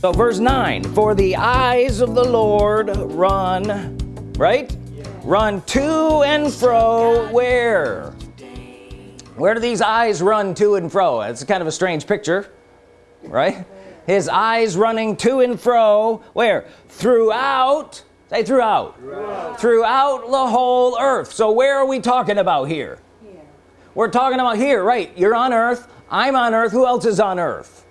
so verse 9 for the eyes of the Lord run right? Run to and fro where? Where do these eyes run to and fro? It's kind of a strange picture right? His eyes running to and fro where? Throughout say throughout. Throughout, throughout the whole earth. So where are we talking about here. We're talking about here right. You're on earth I'm on earth who else is on earth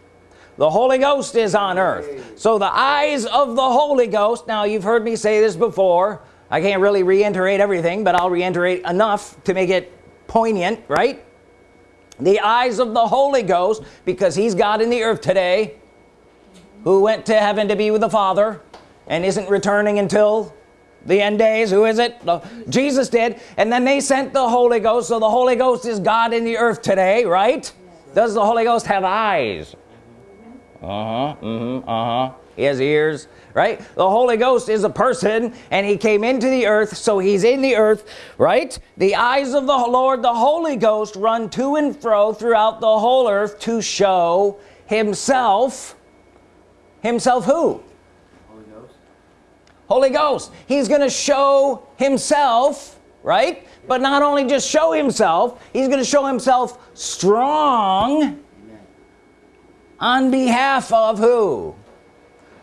the Holy Ghost is on earth. So the eyes of the Holy Ghost now you've heard me say this before I can't really reiterate everything but I'll reiterate enough to make it poignant right? The eyes of the Holy Ghost because he's God in the earth today who went to heaven to be with the Father and isn't returning until the end days who is it? Jesus did and then they sent the Holy Ghost so the Holy Ghost is God in the earth today right? Does the Holy Ghost have eyes uh-huh. Mm -hmm, uh-huh. He has ears right? The Holy Ghost is a person and he came into the earth so he's in the earth right? The eyes of the Lord the Holy Ghost run to and fro throughout the whole earth to show himself. Himself who? Holy Ghost, Holy Ghost. he's gonna show himself right? But not only just show himself he's gonna show himself strong on behalf of who?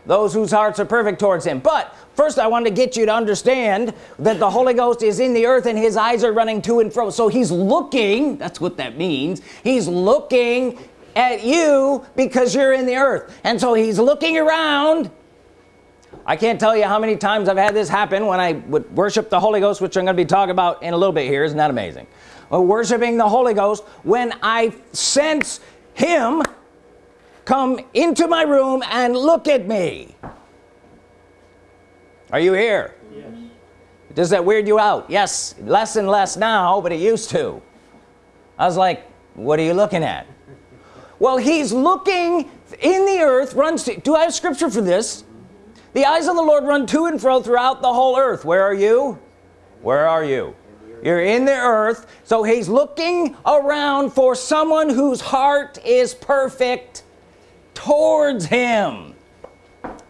Those whose hearts are perfect towards him. But first I want to get you to understand that the Holy Ghost is in the earth and his eyes are running to and fro. So he's looking that's what that means he's looking at you because you're in the earth. And so he's looking around. I can't tell you how many times I've had this happen when I would worship the Holy Ghost which I'm going to be talking about in a little bit here. Isn't that amazing? Well, worshiping the Holy Ghost when I sense him come into my room and look at me. Are you here? Yes. does that weird you out? Yes less and less now but it used to. I was like what are you looking at? Well he's looking in the earth runs to do I have scripture for this? The eyes of the Lord run to and fro throughout the whole earth. Where are you? Where are you? You're in the earth. So he's looking around for someone whose heart is perfect towards him.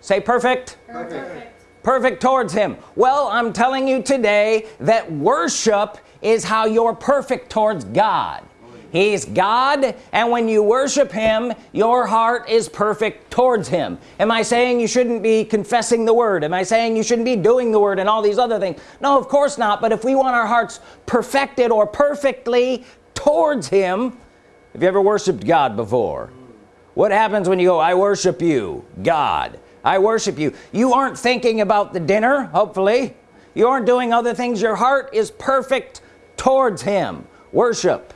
Say perfect. Perfect, perfect towards him. Well I'm telling you today that worship is how you're perfect towards God. He's God and when you worship him your heart is perfect towards him. Am I saying you shouldn't be confessing the word? Am I saying you shouldn't be doing the word and all these other things? No of course not but if we want our hearts perfected or perfectly towards him have you ever worshiped God before what happens when you go I worship you God. I worship you. You aren't thinking about the dinner hopefully. You aren't doing other things. Your heart is perfect towards him. Worship.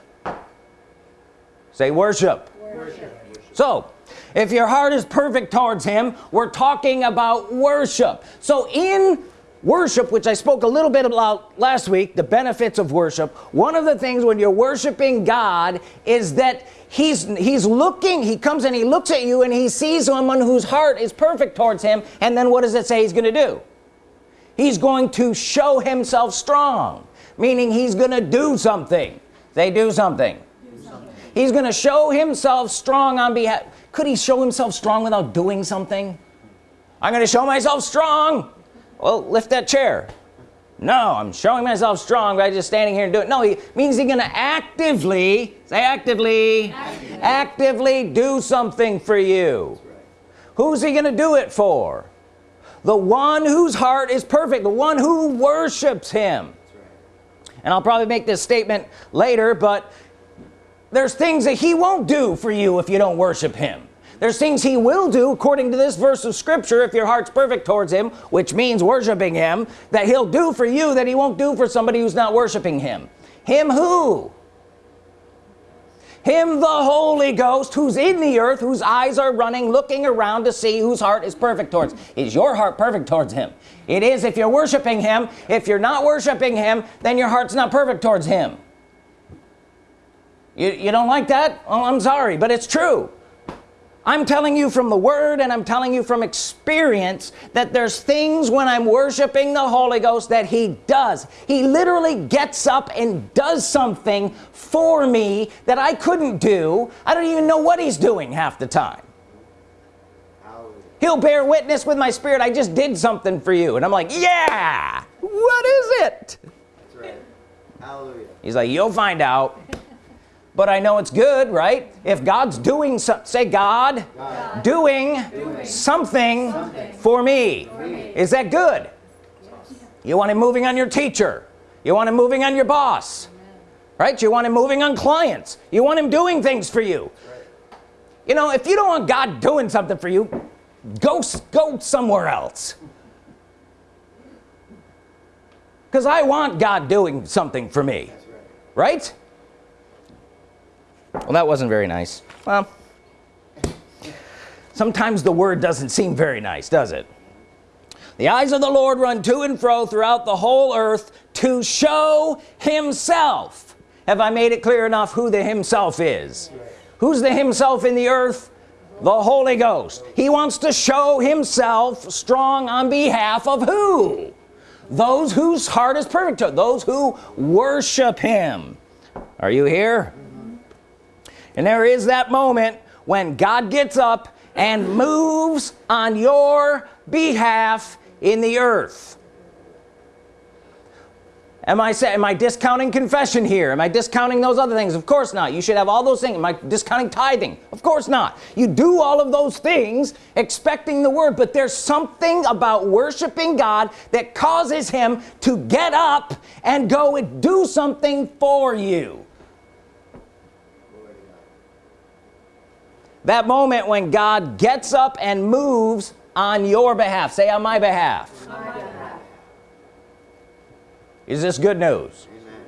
Say worship, worship. so if your heart is perfect towards him we're talking about worship. So in worship which I spoke a little bit about last week the benefits of worship. One of the things when you're worshiping God is that he's he's looking he comes and he looks at you and he sees someone whose heart is perfect towards him and then what does it say he's gonna do? He's going to show himself strong meaning he's gonna do something. They do something. do something he's gonna show himself strong on behalf could he show himself strong without doing something? I'm gonna show myself strong well lift that chair no I'm showing myself strong by just standing here and doing it no he means he's gonna actively say actively actively, actively do something for you right. who's he gonna do it for the one whose heart is perfect the one who worships him right. and I'll probably make this statement later but there's things that he won't do for you if you don't worship him there's things he will do according to this verse of scripture if your heart's perfect towards him which means worshiping him that he'll do for you that he won't do for somebody who's not worshiping him. Him who? Him the Holy Ghost who's in the earth whose eyes are running looking around to see whose heart is perfect towards. Is your heart perfect towards him? It is. If you're worshiping him if you're not worshiping him then your heart's not perfect towards him. You, you don't like that? Oh I'm sorry but it's true I'm telling you from the word and I'm telling you from experience that there's things when I'm worshiping the Holy Ghost that he does. He literally gets up and does something for me that I couldn't do. I don't even know what he's doing half the time. He'll bear witness with my spirit I just did something for you. And I'm like yeah what is it? That's right. Hallelujah. he's like you'll find out but I know it's good right? If God's doing so, say God, God. Doing, something, for me. is that good? You want him moving on your teacher. You want him moving on your boss. Right? You want him moving on clients. You want him doing things for you. You know if you don't want God doing something for you go go somewhere else. Because I want God doing something for me. Right. right well that wasn't very nice. Well sometimes the word doesn't seem very nice does it? The eyes of the Lord run to and fro throughout the whole earth to show himself. Have I made it clear enough who the himself is? Who's the himself in the earth? The Holy Ghost. He wants to show himself strong on behalf of who? Those whose heart is perfect those who worship him. Are you here and there is that moment when God gets up and moves on your behalf in the earth. Am I say, am I discounting confession here? Am I discounting those other things? Of course not. You should have all those things. Am I discounting tithing? Of course not. You do all of those things expecting the word but there's something about worshiping God that causes him to get up and go and do something for you Glory to God. That moment when God gets up and moves on your behalf. Say on my behalf, is this good news? Amen.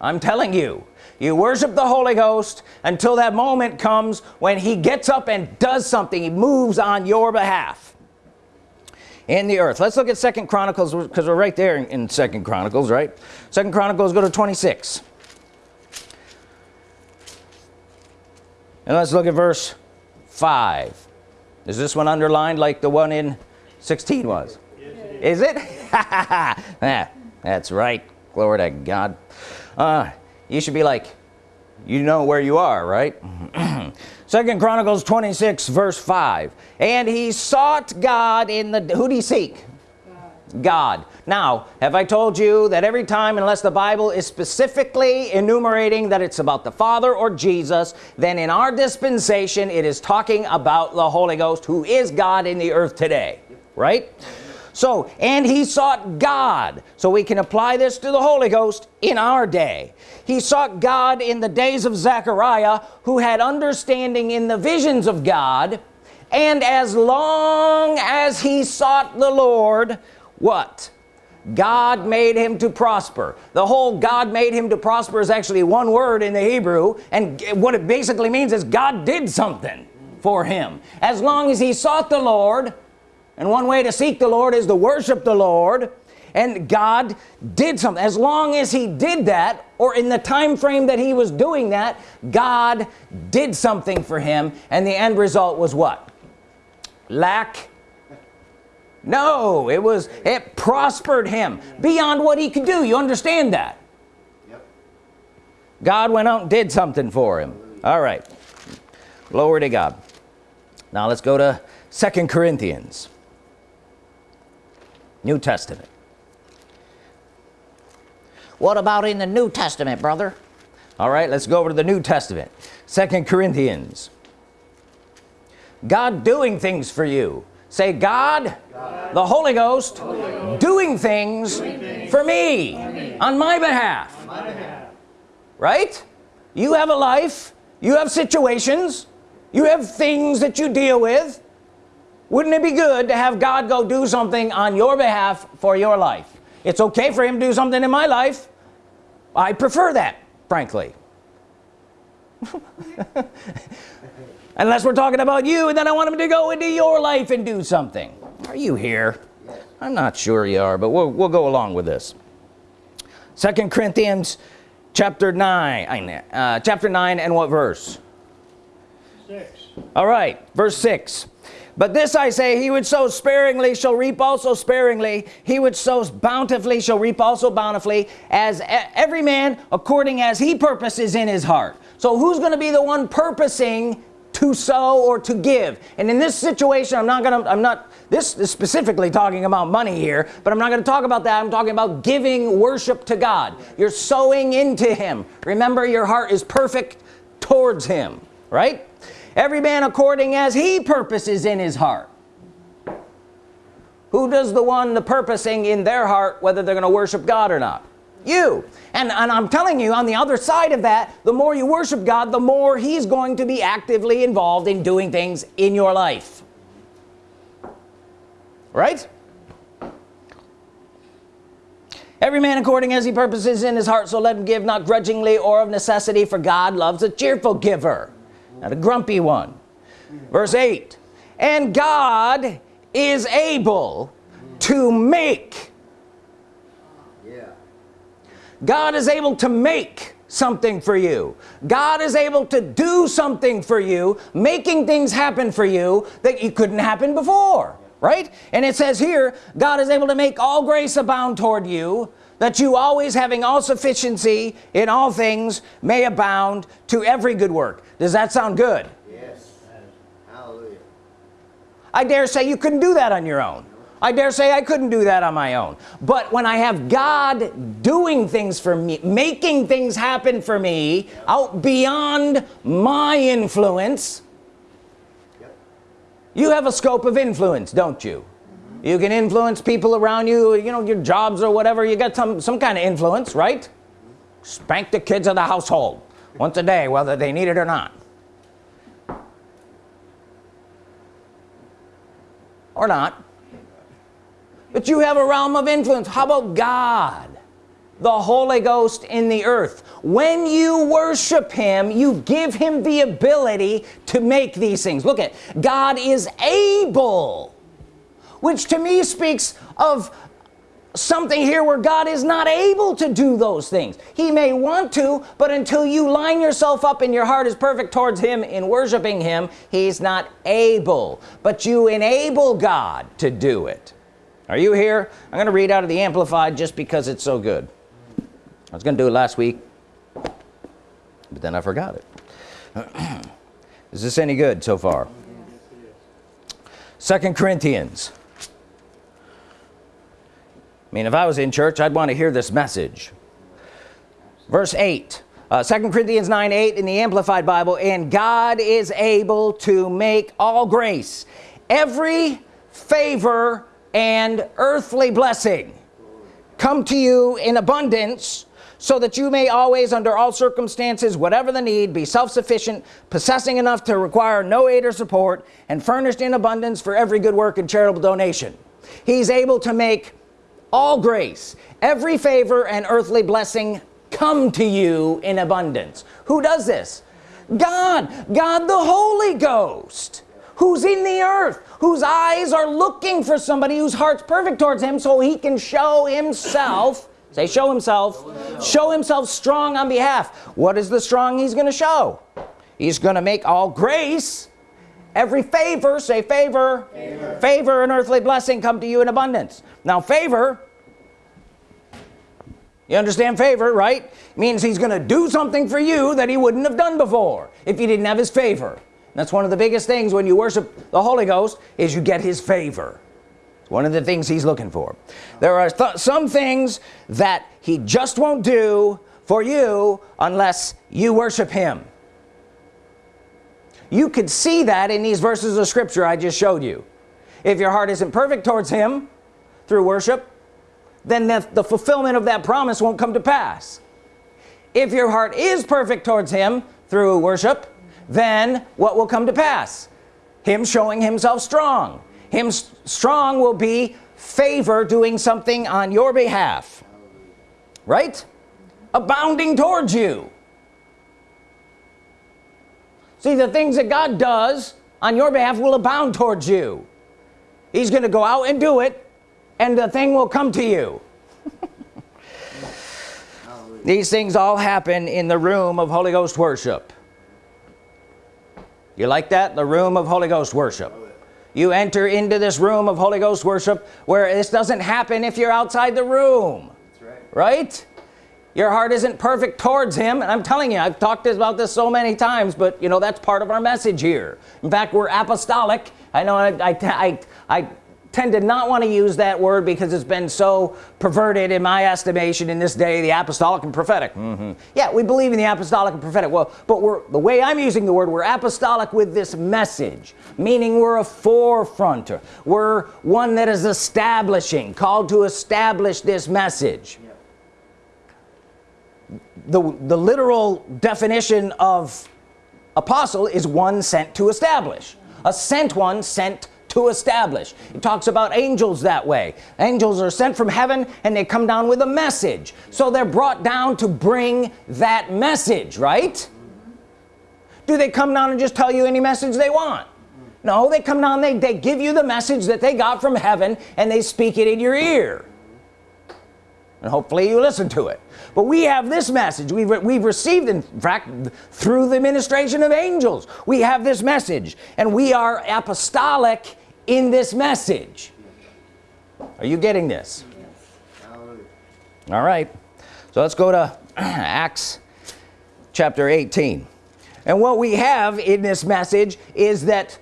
I'm telling you you worship the Holy Ghost until that moment comes when he gets up and does something. He moves on your behalf. In the earth. Let's look at second Chronicles because we're right there in, in second Chronicles right? Second Chronicles go to 26 and let's look at verse 5 is this one underlined like the one in 16 was? Is. It? Yeah, that's right. Glory to God. Uh, you should be like you know where you are right? Second Chronicles 26 verse 5 and he sought God in the who did he seek God. Now have I told you that every time unless the Bible is specifically enumerating that it's about the Father or Jesus then in our dispensation it is talking about the Holy Ghost who is God in the earth today right? So and he sought God. So we can apply this to the Holy Ghost in our day. He sought God in the days of Zechariah who had understanding in the visions of God and as long as he sought the Lord what? God made him to prosper. The whole God made him to prosper is actually one word in the Hebrew and what it basically means is God did something for him. As long as he sought the Lord and one way to seek the Lord is to worship the Lord and God did something. As long as he did that or in the time frame that he was doing that God did something for him and the end result was what? Lack no it was it prospered him beyond what he could do. You understand that? Yep. God went out and did something for him. All right. Glory to God. Now let's go to second Corinthians. New Testament. What about in the New Testament brother? All right let's go over to the New Testament. Second Corinthians. God doing things for you say God, The, Holy Ghost, doing things, for, me, on my behalf. Right? You have a life you have situations you have things that you deal with. Wouldn't it be good to have God go do something on your behalf for your life? It's okay for him to do something in my life. I prefer that frankly unless we're talking about you and then I want him to go into your life and do something. Are you here? I'm not sure you are but we'll, we'll go along with this. Second Corinthians chapter 9 uh, chapter 9 and what verse? Six. all right verse 6 but this I say he would sow sparingly shall reap also sparingly. He would sow bountifully shall reap also bountifully as every man according as he purposes in his heart. So who's going to be the one purposing to sow or to give. And in this situation I'm not gonna I'm not this is specifically talking about money here but I'm not gonna talk about that. I'm talking about giving worship to God. You're sowing into him. Remember your heart is perfect towards him right? Every man according as he purposes in his heart. Who does the one the purposing in their heart whether they're gonna worship God or not you. And, and I'm telling you on the other side of that the more you worship God the more he's going to be actively involved in doing things in your life. Right? Every man according as he purposes in his heart so let him give not grudgingly or of necessity for God loves a cheerful giver not a grumpy one. Verse 8 and God is able to make. God is able to make something for you. God is able to do something for you making things happen for you that you couldn't happen before right? And it says here God is able to make all grace abound toward you that you always having all sufficiency in all things may abound to every good work. Does that sound good? Yes. Hallelujah. I dare say you couldn't do that on your own I dare say I couldn't do that on my own. But when I have God doing things for me making things happen for me out beyond my influence Yep. you have a scope of influence don't you? You can influence people around you you know your jobs or whatever. You got some some kind of influence right? Spank the kids of the household once a day whether they need it or not. Or not but you have a realm of influence. How about God the Holy Ghost in the earth? When you worship him you give him the ability to make these things. Look at God is able which to me speaks of something here where God is not able to do those things. He may want to but until you line yourself up and your heart is perfect towards him in worshiping him he's not able. But you enable God to do it are you here? I'm gonna read out of the Amplified just because it's so good. I was gonna do it last week but then I forgot it. Is this any good so far? Second Corinthians. I mean if I was in church I'd want to hear this message. Verse 8 uh, 2 Corinthians 9 8 in the Amplified Bible and God is able to make all grace every favor and earthly blessing come to you in abundance so that you may always under all circumstances whatever the need be self-sufficient possessing enough to require no aid or support and furnished in abundance for every good work and charitable donation. He's able to make all grace every favor and earthly blessing come to you in abundance. Who does this? God. God the Holy Ghost who's in the earth whose eyes are looking for somebody whose heart's perfect towards him so he can show himself say show himself show himself strong on behalf. What is the strong he's gonna show? He's gonna make all grace every favor say favor favor, favor and earthly blessing come to you in abundance. Now favor you understand favor right? Means he's gonna do something for you that he wouldn't have done before if you didn't have his favor that's one of the biggest things when you worship the Holy Ghost is you get his favor. One of the things he's looking for. There are th some things that he just won't do for you unless you worship him. You could see that in these verses of scripture I just showed you. If your heart isn't perfect towards him through worship then the, the fulfillment of that promise won't come to pass. If your heart is perfect towards him through worship then what will come to pass? Him showing himself strong. Him strong will be favor doing something on your behalf. Right? Abounding towards you. See the things that God does on your behalf will abound towards you. He's gonna go out and do it and the thing will come to you. These things all happen in the room of Holy Ghost worship you like that? The room of Holy Ghost worship. You enter into this room of Holy Ghost worship where this doesn't happen if you're outside the room. That's right. right? Your heart isn't perfect towards him. And I'm telling you I've talked about this so many times but you know that's part of our message here. In fact we're apostolic. I know I, I, I, I tend to not want to use that word because it's been so perverted in my estimation in this day the apostolic and prophetic. Mm -hmm. yeah we believe in the apostolic and prophetic. Well but we're the way I'm using the word we're apostolic with this message meaning we're a forefronter. We're one that is establishing called to establish this message. The the literal definition of apostle is one sent to establish. A sent one sent to establish. It talks about angels that way. Angels are sent from heaven and they come down with a message. So they're brought down to bring that message right? Do they come down and just tell you any message they want? No they come down they, they give you the message that they got from heaven and they speak it in your ear. And hopefully you listen to it. But we have this message. We've, we've received in fact through the administration of angels we have this message. And we are apostolic in this message. Are you getting this? All right. So let's go to Acts chapter 18 and what we have in this message is that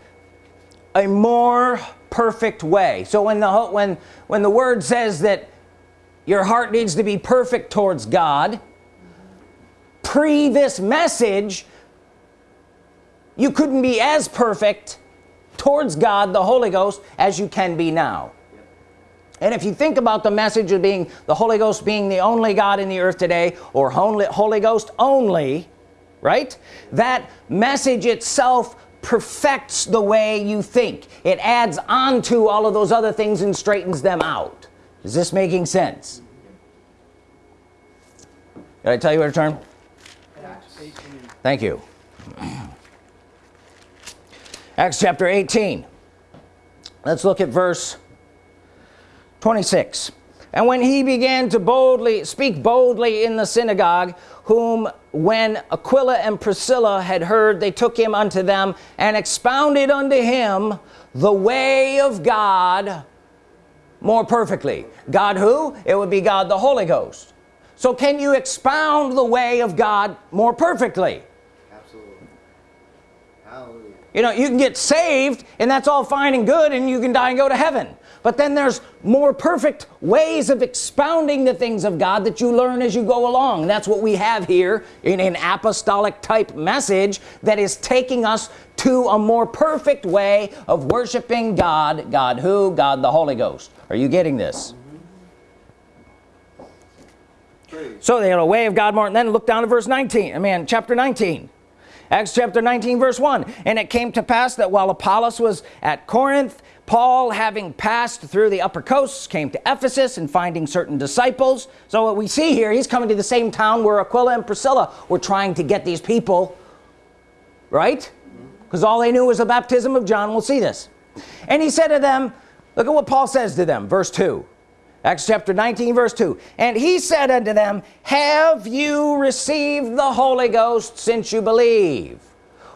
a more perfect way. So when the when when the word says that your heart needs to be perfect towards God pre this message you couldn't be as perfect towards God the Holy Ghost as you can be now. And if you think about the message of being the Holy Ghost being the only God in the earth today or Holy Ghost only right? That message itself perfects the way you think. It adds on to all of those other things and straightens them out. Is this making sense? Did I tell you where to turn thank you Acts chapter 18 let's look at verse 26 and when he began to boldly speak boldly in the synagogue whom when Aquila and Priscilla had heard they took him unto them and expounded unto him the way of God more perfectly. God who? It would be God the Holy Ghost. So can you expound the way of God more perfectly you know you can get saved and that's all fine and good and you can die and go to heaven. But then there's more perfect ways of expounding the things of God that you learn as you go along. That's what we have here in an apostolic type message that is taking us to a more perfect way of worshiping God God who? God the Holy Ghost. Are you getting this? So they had a way of God more and then look down to verse 19 I mean chapter 19 Acts chapter 19 verse 1 and it came to pass that while Apollos was at Corinth Paul having passed through the upper coasts came to Ephesus and finding certain disciples. So what we see here he's coming to the same town where Aquila and Priscilla were trying to get these people right? Because all they knew was the baptism of John. We'll see this. And he said to them look at what Paul says to them. Verse 2 Acts chapter 19 verse 2 and he said unto them have you received the Holy Ghost since you believe?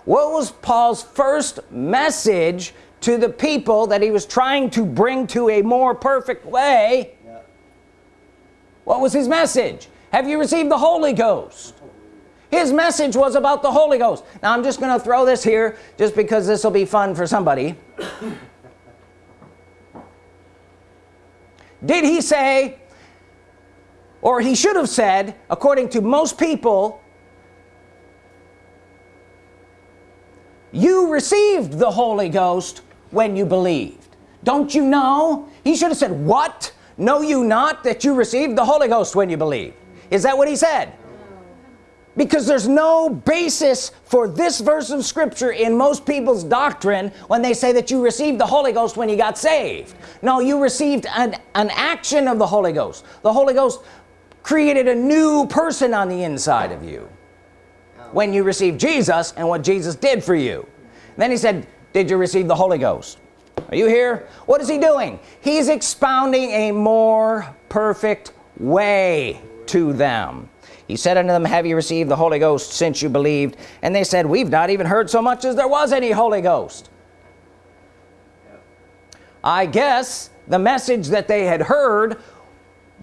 What was Paul's first message to the people that he was trying to bring to a more perfect way? What was his message? Have you received the Holy Ghost? His message was about the Holy Ghost. Now I'm just gonna throw this here just because this will be fun for somebody did he say or he should have said according to most people you received the Holy Ghost when you believed. Don't you know? He should have said what? Know you not that you received the Holy Ghost when you believe is that what he said because there's no basis for this verse of scripture in most people's doctrine when they say that you received the Holy Ghost when you got saved. No you received an, an action of the Holy Ghost. The Holy Ghost created a new person on the inside of you when you received Jesus and what Jesus did for you. And then he said did you receive the Holy Ghost? Are you here? What is he doing? He's expounding a more perfect way to them he said unto them have you received the Holy Ghost since you believed? And they said we've not even heard so much as there was any Holy Ghost. I guess the message that they had heard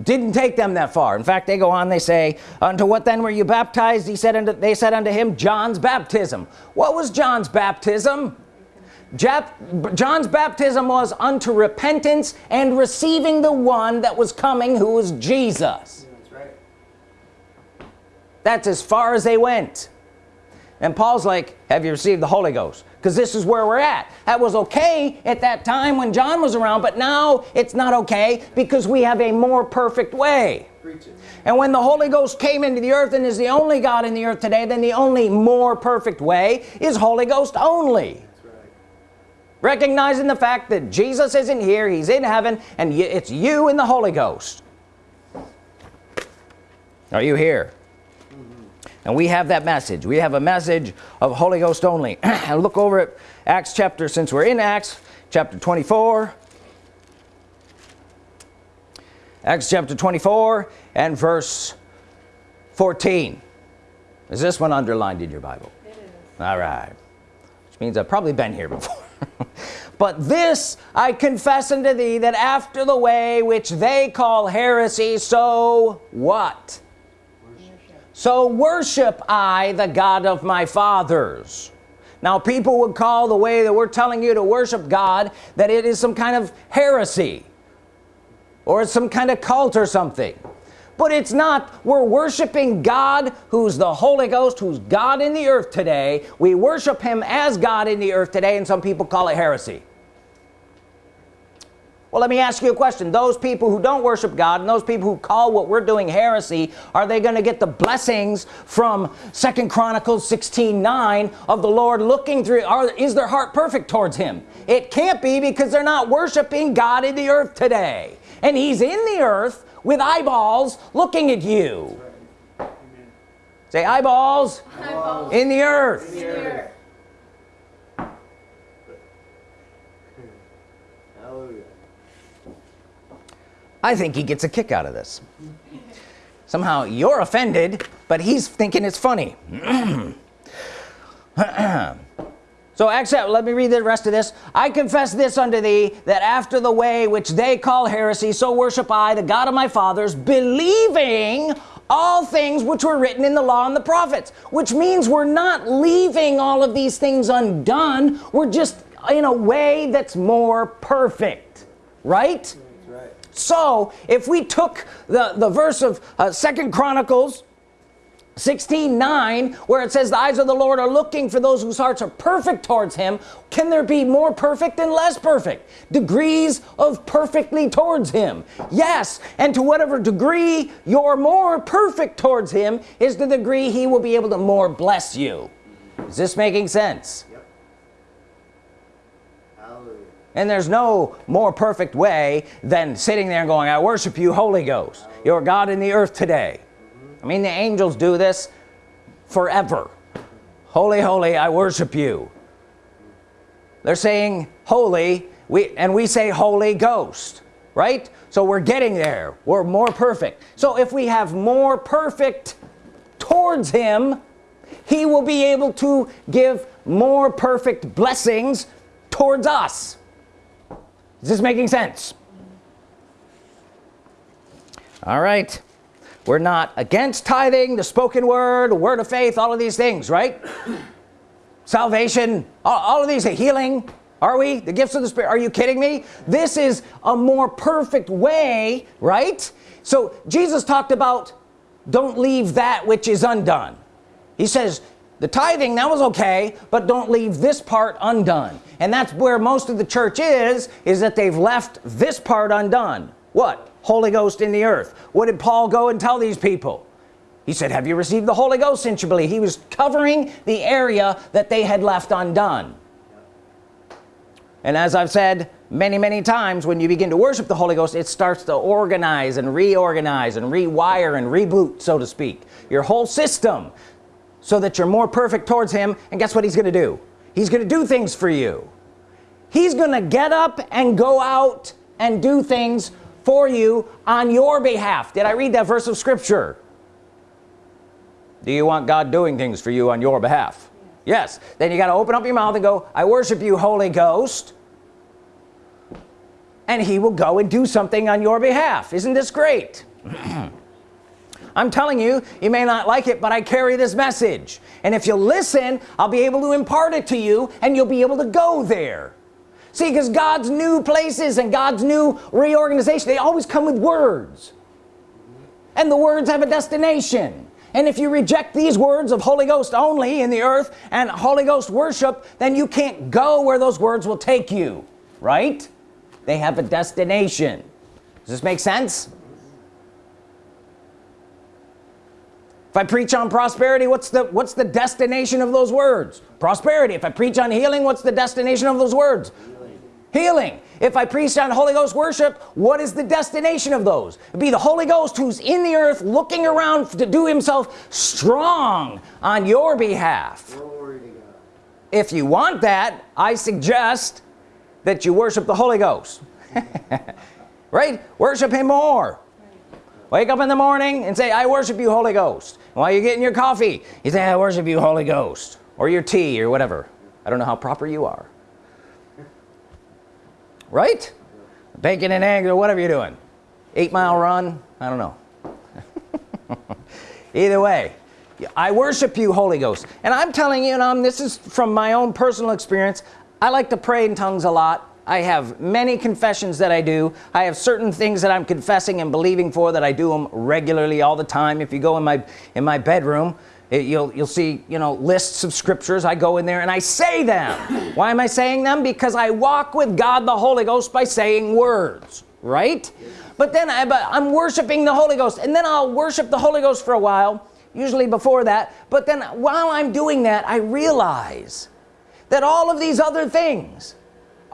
didn't take them that far. In fact they go on they say unto what then were you baptized? He said unto they said unto him John's baptism. What was John's baptism? John's baptism was unto repentance and receiving the one that was coming who was Jesus That's as far as they went. And Paul's like have you received the Holy Ghost? Because this is where we're at. That was okay at that time when John was around but now it's not okay because we have a more perfect way. And when the Holy Ghost came into the earth and is the only God in the earth today then the only more perfect way is Holy Ghost only. Recognizing the fact that Jesus isn't here he's in heaven and it's you and the Holy Ghost. Are you here and we have that message. We have a message of Holy Ghost only. And look over at Acts chapter since we're in Acts chapter 24 Acts chapter 24 and verse 14 is this one underlined in your Bible? It is. all right. Which means I've probably been here before. But this I confess unto thee that after the way which they call heresy so what so worship I the God of my fathers. Now people would call the way that we're telling you to worship God that it is some kind of heresy or it's some kind of cult or something. But it's not. We're worshiping God who's the Holy Ghost who's God in the earth today. We worship him as God in the earth today and some people call it heresy well let me ask you a question those people who don't worship God and those people who call what we're doing heresy are they going to get the blessings from second Chronicles 16 9 of the Lord looking through are, is their heart perfect towards him it can't be because they're not worshiping God in the earth today and he's in the earth with eyeballs looking at you say eyeballs Eyeballs. in the earth Here. Hallelujah. I think he gets a kick out of this. Somehow you're offended but he's thinking it's funny. So accept let me read the rest of this. I confess this unto thee that after the way which they call heresy so worship I the God of my fathers believing all things which were written in the law and the prophets which means we're not leaving all of these things undone. We're just in a way that's more perfect right. So if we took the the verse of uh, second Chronicles 16 9 where it says the eyes of the Lord are looking for those whose hearts are perfect towards him can there be more perfect and less perfect? Degrees of perfectly towards him. Yes and to whatever degree you're more perfect towards him is the degree he will be able to more bless you. Is this making sense Yep. Hallelujah. And there's no more perfect way than sitting there and going I worship you Holy Ghost. You're God in the earth today. I mean the angels do this forever. Holy holy I worship you. They're saying holy we and we say Holy Ghost right? So we're getting there. We're more perfect. So if we have more perfect towards him he will be able to give more perfect blessings towards us is this making sense? All right. We're not against tithing the spoken word word of faith all of these things right? Salvation all, all of these the healing. Are we? The gifts of the spirit. Are you kidding me? This is a more perfect way right? So Jesus talked about don't leave that which is undone. He says the tithing that was okay but don't leave this part undone. And that's where most of the church is is that they've left this part undone. What? Holy Ghost in the earth. What did Paul go and tell these people? He said have you received the Holy Ghost since you believe? He was covering the area that they had left undone. And as I've said many many times when you begin to worship the Holy Ghost it starts to organize and reorganize and rewire and reboot so to speak your whole system so that you're more perfect towards him and guess what he's gonna do? He's gonna do things for you. He's gonna get up and go out and do things for you on your behalf. Did I read that verse of scripture? Do you want God doing things for you on your behalf? Yes. Then you got to open up your mouth and go I worship you Holy Ghost. And he will go and do something on your behalf. Isn't this great I'm telling you you may not like it but I carry this message. And if you listen I'll be able to impart it to you and you'll be able to go there. See because God's new places and God's new reorganization they always come with words. And the words have a destination. And if you reject these words of Holy Ghost only in the earth and Holy Ghost worship then you can't go where those words will take you right? They have a destination. Does this make sense if I preach on prosperity what's the what's the destination of those words? Prosperity. If I preach on healing what's the destination of those words? Healing. If I preach on Holy Ghost worship what is the destination of those? It'd be the Holy Ghost who's in the earth looking around to do himself strong on your behalf. If you want that I suggest that you worship the Holy Ghost. Right? Worship him more. Wake up in the morning and say I worship you Holy Ghost while you're getting your coffee? You say I worship you Holy Ghost? Or your tea or whatever. I don't know how proper you are. Right? Bacon and eggs or whatever you're doing. Eight mile run? I don't know. Either way I worship you Holy Ghost. And I'm telling you and I'm this is from my own personal experience. I like to pray in tongues a lot I have many confessions that I do. I have certain things that I'm confessing and believing for that I do them regularly all the time. If you go in my in my bedroom it, you'll you'll see you know lists of scriptures. I go in there and I say them. Why am I saying them? Because I walk with God the Holy Ghost by saying words right? But then I, but I'm worshiping the Holy Ghost and then I'll worship the Holy Ghost for a while usually before that. But then while I'm doing that I realize that all of these other things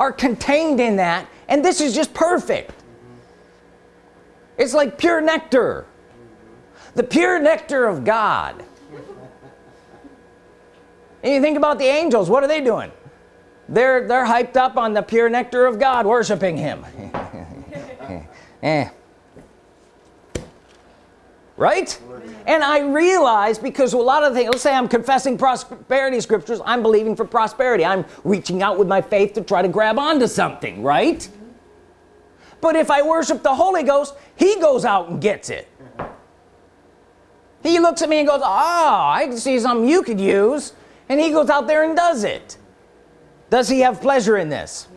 are contained in that and this is just perfect. It's like pure nectar. The pure nectar of God. And you think about the angels what are they doing? They're they're hyped up on the pure nectar of God worshiping him. Eh. right and I realize because a lot of things let's say I'm confessing prosperity scriptures I'm believing for prosperity. I'm reaching out with my faith to try to grab onto something right? But if I worship the Holy Ghost he goes out and gets it. He looks at me and goes oh I can see something you could use. And he goes out there and does it. Does he have pleasure in this?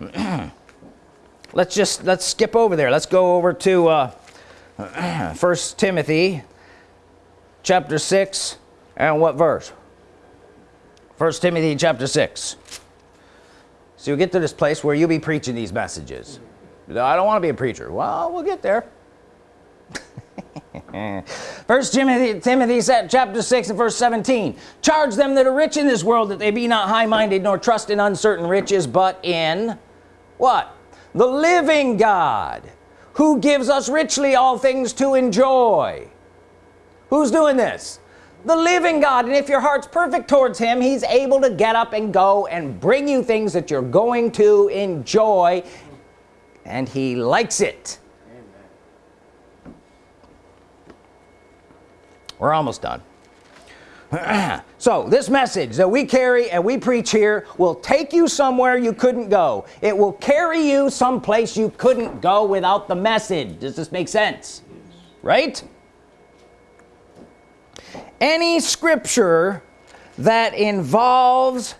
Let's just let's skip over there. Let's go over to uh, first Timothy chapter 6 and what verse? First Timothy chapter 6 so you get to this place where you'll be preaching these messages. I don't want to be a preacher. Well we'll get there. First Timothy Timothy said chapter 6 and verse 17 charge them that are rich in this world that they be not high-minded nor trust in uncertain riches but in what? The living God who gives us richly all things to enjoy who's doing this? The living God and if your heart's perfect towards him he's able to get up and go and bring you things that you're going to enjoy and he likes it. Amen. we're almost done. So this message that we carry and we preach here will take you somewhere you couldn't go. It will carry you someplace you couldn't go without the message. Does this make sense? Right any scripture that involves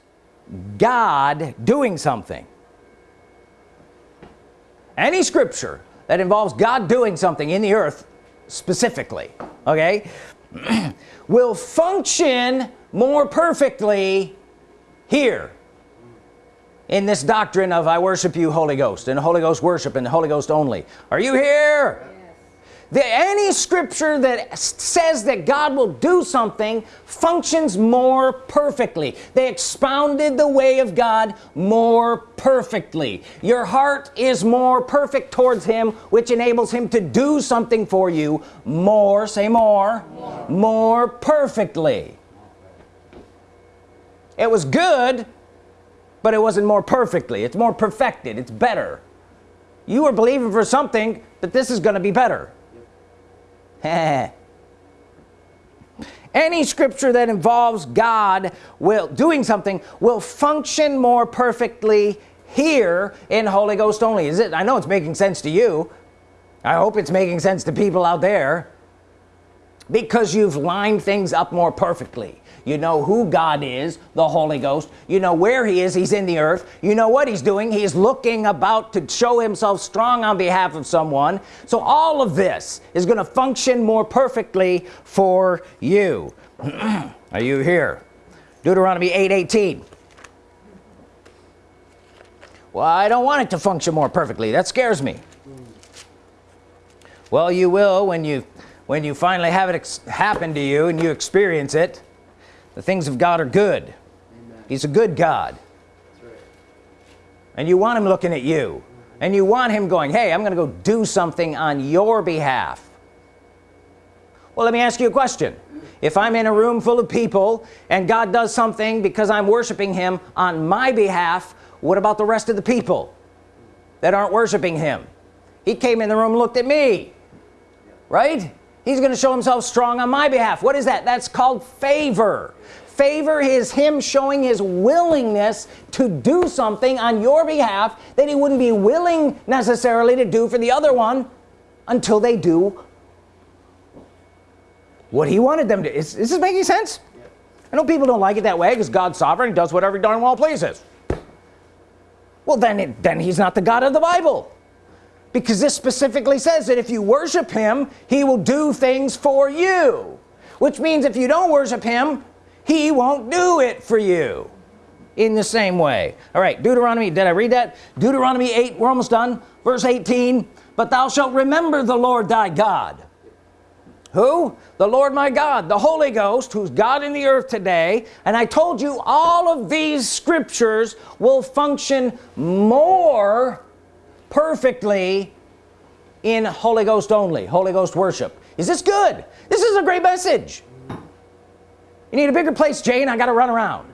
God doing something. Any scripture that involves God doing something in the earth specifically okay will function more perfectly here in this doctrine of I worship you Holy Ghost and Holy Ghost worship and the Holy Ghost only. Are you here the, any scripture that says that God will do something functions more perfectly. They expounded the way of God more perfectly. Your heart is more perfect towards him which enables him to do something for you more say more more, more perfectly. It was good but it wasn't more perfectly. It's more perfected. It's better. You were believing for something that this is going to be better any scripture that involves God will doing something will function more perfectly here in Holy Ghost only. Is it I know it's making sense to you. I hope it's making sense to people out there because you've lined things up more perfectly. You know who God is the Holy Ghost. You know where he is he's in the earth. You know what he's doing he's looking about to show himself strong on behalf of someone. So all of this is going to function more perfectly for you. Are you here? Deuteronomy 8 18 well I don't want it to function more perfectly. That scares me. Well you will when you when you finally have it happen to you and you experience it the things of God are good. Amen. he's a good God. That's right. and you want him looking at you. And you want him going hey I'm gonna go do something on your behalf. Well let me ask you a question. If I'm in a room full of people and God does something because I'm worshiping him on my behalf what about the rest of the people that aren't worshiping him? He came in the room looked at me. Right he's gonna show himself strong on my behalf. What is that? That's called favor. Favor is him showing his willingness to do something on your behalf that he wouldn't be willing necessarily to do for the other one until they do what he wanted them to. Is, is this making sense? I know people don't like it that way because God's sovereign does whatever darn well pleases. Well then it, then he's not the God of the Bible because this specifically says that if you worship him he will do things for you. Which means if you don't worship him he won't do it for you. In the same way. All right Deuteronomy did I read that? Deuteronomy 8 we're almost done. Verse 18 but thou shalt remember the Lord thy God. Who? The Lord my God the Holy Ghost who's God in the earth today. And I told you all of these scriptures will function more perfectly in Holy Ghost only Holy Ghost worship. Is this good? This is a great message. You need a bigger place Jane. I gotta run around.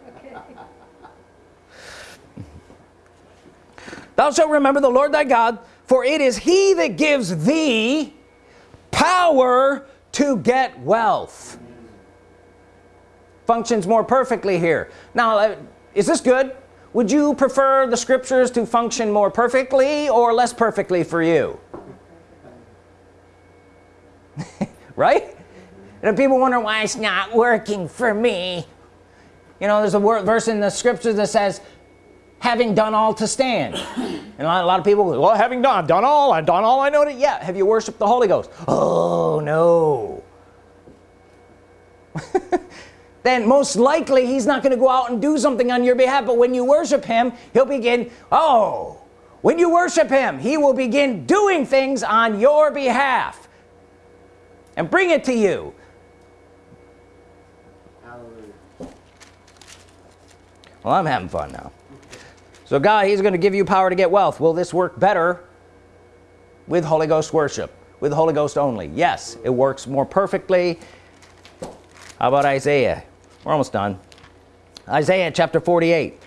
Thou shalt remember the Lord thy God for it is he that gives thee power to get wealth. Functions more perfectly here. Now uh, is this good would you prefer the scriptures to function more perfectly or less perfectly for you? Right? And people wonder why it's not working for me. You know there's a word verse in the scriptures that says having done all to stand. And a lot, a lot of people well having done I've done all I've done all I know to yeah. Have you worshiped the Holy Ghost? Oh no then most likely he's not going to go out and do something on your behalf. But when you worship him he'll begin oh when you worship him he will begin doing things on your behalf. And bring it to you. Hallelujah. well I'm having fun now. So God he's gonna give you power to get wealth. Will this work better with Holy Ghost worship with the Holy Ghost only? Yes it works more perfectly. How about Isaiah we're almost done. Isaiah chapter 48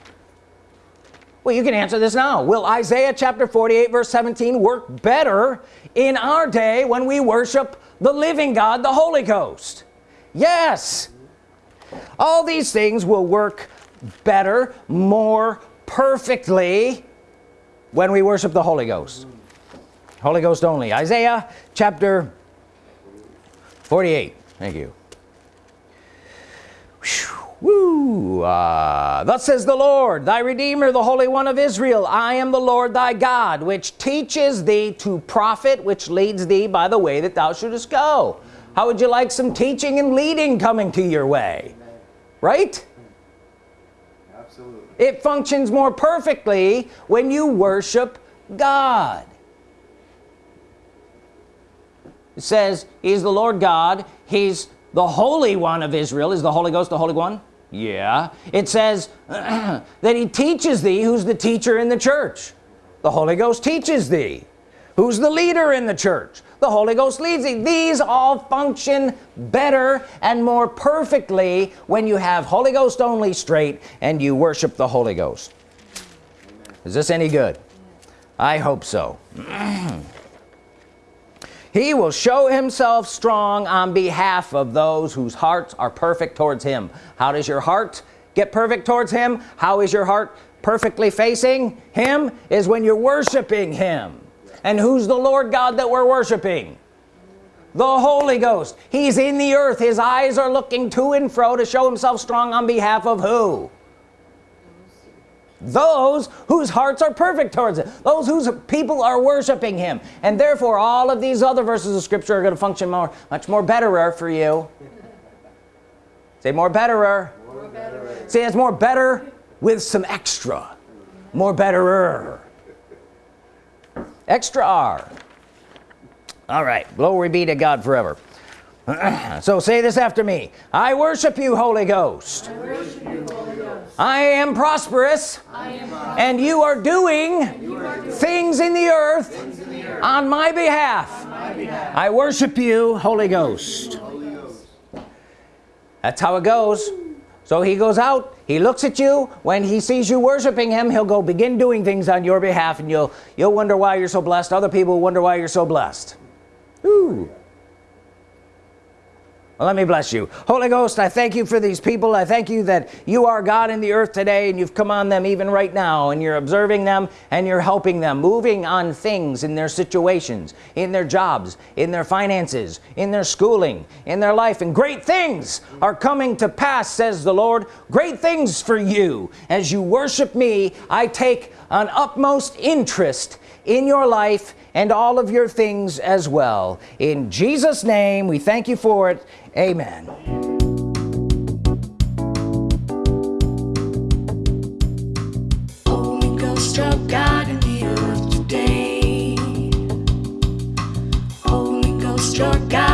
well you can answer this now. Will Isaiah chapter 48 verse 17 work better in our day when we worship the living God the Holy Ghost? Yes. All these things will work better more perfectly when we worship the Holy Ghost. Holy Ghost only. Isaiah chapter 48 thank you Woo! Uh, thus says the Lord, thy Redeemer, the Holy One of Israel, I am the Lord thy God, which teaches thee to profit, which leads thee by the way that thou shouldest go. How would you like some teaching and leading coming to your way? Right? Absolutely. It functions more perfectly when you worship God. It says he's the Lord God, he's the Holy One of Israel. Is the Holy Ghost the Holy One? Yeah. It says that he teaches thee who's the teacher in the church. The Holy Ghost teaches thee. Who's the leader in the church? The Holy Ghost leads thee. These all function better and more perfectly when you have Holy Ghost only straight and you worship the Holy Ghost. Is this any good? I hope so. he will show himself strong on behalf of those whose hearts are perfect towards him. How does your heart get perfect towards him? How is your heart perfectly facing him is when you're worshiping him. And who's the Lord God that we're worshiping? The Holy Ghost. He's in the earth. His eyes are looking to and fro to show himself strong on behalf of who those whose hearts are perfect towards it those whose people are worshiping him. And therefore all of these other verses of scripture are going to function more much more betterer for you. Say more betterer. More say it's more better with some extra. More betterer. Extra R. All right glory be to God forever so say this after me. I worship you Holy Ghost. I am prosperous and you are doing things in the earth on my behalf. I worship you Holy Ghost. Holy Ghost. that's how it goes. So he goes out he looks at you. When he sees you worshiping him he'll go begin doing things on your behalf and you'll you'll wonder why you're so blessed. Other people wonder why you're so blessed. Ooh. Well, let me bless you. Holy Ghost I thank you for these people. I thank you that you are God in the earth today and you've come on them even right now and you're observing them and you're helping them moving on things in their situations in their jobs in their finances in their schooling in their life. And great things are coming to pass says the Lord. Great things for you. As you worship me I take an utmost interest in your life and all of your things as well. In Jesus name we thank you for it Amen. God in the earth today. Holy Ghost God.